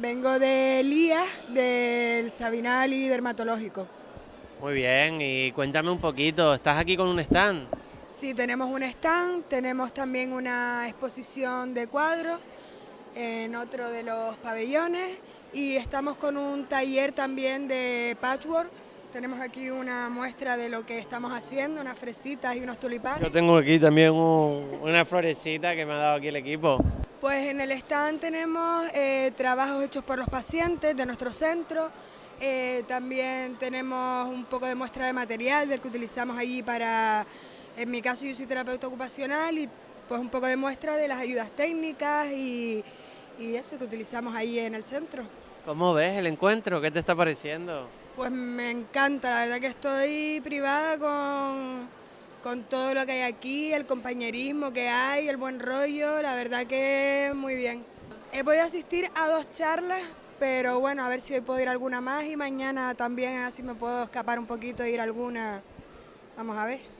Vengo de Elías, del Sabinali Dermatológico. Muy bien, y cuéntame un poquito, ¿estás aquí con un stand? Sí, tenemos un stand, tenemos también una exposición de cuadros en otro de los pabellones y estamos con un taller también de patchwork. Tenemos aquí una muestra de lo que estamos haciendo, unas fresitas y unos tulipanes. Yo tengo aquí también una florecita que me ha dado aquí el equipo. Pues en el stand tenemos eh, trabajos hechos por los pacientes de nuestro centro, eh, también tenemos un poco de muestra de material del que utilizamos allí para, en mi caso yo soy terapeuta ocupacional y pues un poco de muestra de las ayudas técnicas y, y eso que utilizamos ahí en el centro. ¿Cómo ves el encuentro? ¿Qué te está pareciendo? Pues me encanta, la verdad que estoy privada con, con todo lo que hay aquí, el compañerismo que hay, el buen rollo, la verdad que muy bien. He podido asistir a dos charlas, pero bueno, a ver si hoy puedo ir a alguna más y mañana también así me puedo escapar un poquito e ir a alguna. Vamos a ver.